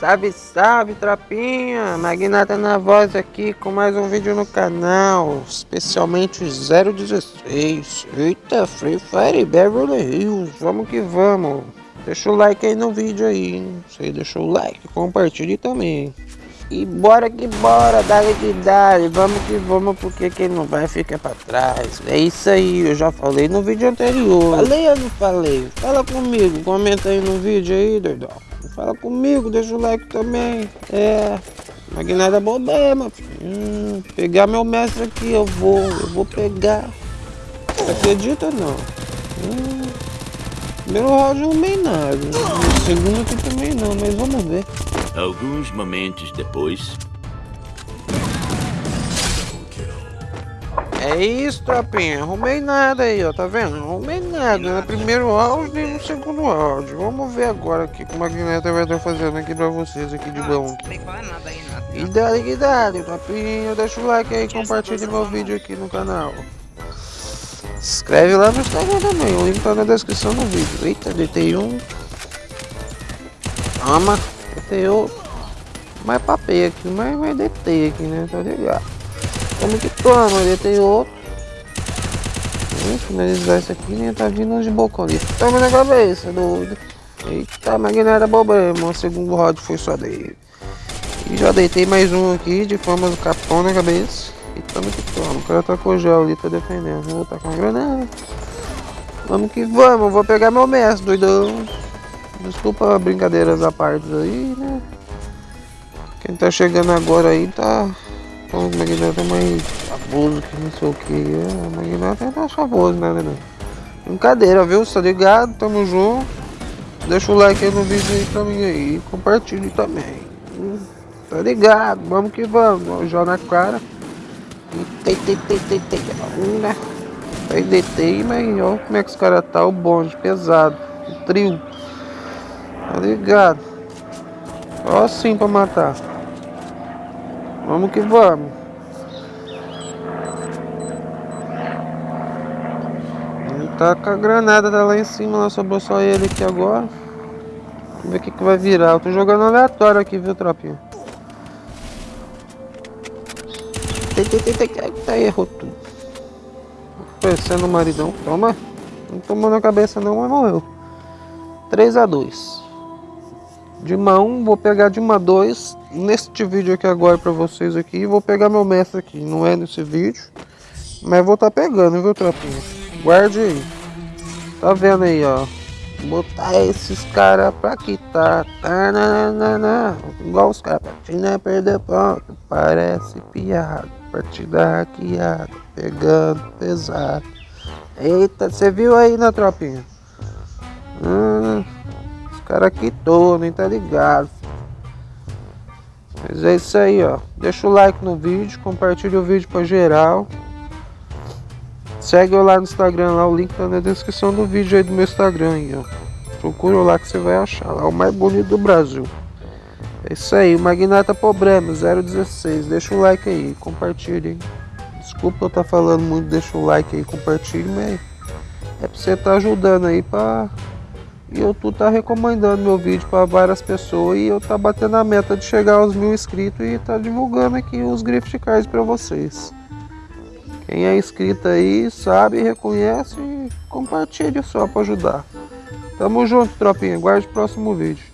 Salve, salve, tropinha! Magnata na voz aqui com mais um vídeo no canal, especialmente 016. Eita, Free Fire Beverly Hills, vamos que vamos. Deixa o like aí no vídeo aí, não sei, deixa o like, compartilhe também. E bora que bora, dale que dale, vamos que vamos, porque quem não vai fica pra trás. É isso aí, eu já falei no vídeo anterior. Falei ou não falei? Fala comigo, comenta aí no vídeo aí, doidão. Fala comigo, deixa o like também. É, Magnata problema. Hum, pegar meu mestre aqui, eu vou, eu vou pegar. Você acredita não? Hum, primeiro round não meio nada. segundo aqui também não, mas vamos ver. Alguns momentos depois. É isso, tropinha. Arrumei nada aí, ó. Tá vendo? Arrumei nada no primeiro round e no segundo round. Vamos ver agora aqui como a Magneta vai estar fazendo aqui pra vocês aqui de bom. E dale que dale, tropinha. Deixa o like aí, compartilhe meu vídeo aqui no canal. Se inscreve lá no Instagram também. O link tá na descrição do vídeo. Eita, deitei um. Toma. Deitei outro. Mais papel aqui, mas, mas deitei aqui, né? Tá ligado? Como que toma? Deitei outro. Vamos finalizar isso aqui, nem tá vindo de boca ali. Toma na cabeça, doido. Eita, mas não era problema. O segundo rod foi só dele. E já deitei mais um aqui de forma do capão na cabeça. E toma que toma. O cara tá com gel ali, tá defendendo. Vou tá com a granada. Vamos que vamos. Vou pegar meu mestre, doidão. Desculpa brincadeiras à parte aí, né? Quem tá chegando agora aí tá. Então, o magnata é mais famoso que não sei o que. É, o magnata é mais famoso, né, né? Brincadeira, viu? Tá ligado? Tamo junto. Deixa o like aí no vídeo aí pra mim aí. Compartilhe também. Tá ligado? Vamos que vamos. Já na cara. Tem, tem, tem, tem, tem. Né? Aí deitei, mas ó como é que os caras tá. O bonde pesado. O trio. Tá ligado? Ó assim pra matar. Vamos que vamos. Tá com a granada tá lá em cima, lá sobrou só ele aqui agora. Vamos ver o que, que vai virar. Eu tô jogando aleatório aqui, viu, tropinha? Tá, errou tudo. Pensando no maridão. Toma. Não tomou na cabeça não, mas morreu. 3 a 2 Dima 1, vou pegar Dima 2 neste vídeo aqui agora pra vocês aqui. Vou pegar meu mestre aqui, não é nesse vídeo. Mas vou tá pegando, viu, tropinha? Guarde aí. Tá vendo aí, ó. Botar esses caras pra quitar. Tá, na, na, na, Igual os caras. Partida perder ponto. Parece piada. Partida hackeada. Pegando pesado. Eita, você viu aí na tropinha? Hum cara quitou, nem tá ligado. Mas é isso aí, ó. Deixa o like no vídeo, compartilha o vídeo pra geral. Segue eu lá no Instagram, lá o link tá na descrição do vídeo aí do meu Instagram aí, ó. Procura lá que você vai achar, lá o mais bonito do Brasil. É isso aí, o Magnata Problema 016. Deixa o like aí, compartilhe. Desculpa eu tá falando muito, deixa o like aí, compartilhe, mas é pra você tá ajudando aí pra e eu tô tá recomendando meu vídeo para várias pessoas e eu tá batendo a meta de chegar aos mil inscritos e tá divulgando aqui os gift cards para vocês. Quem é inscrito aí sabe, reconhece e compartilha só para ajudar. Tamo junto, tropinha. Guarde o próximo vídeo.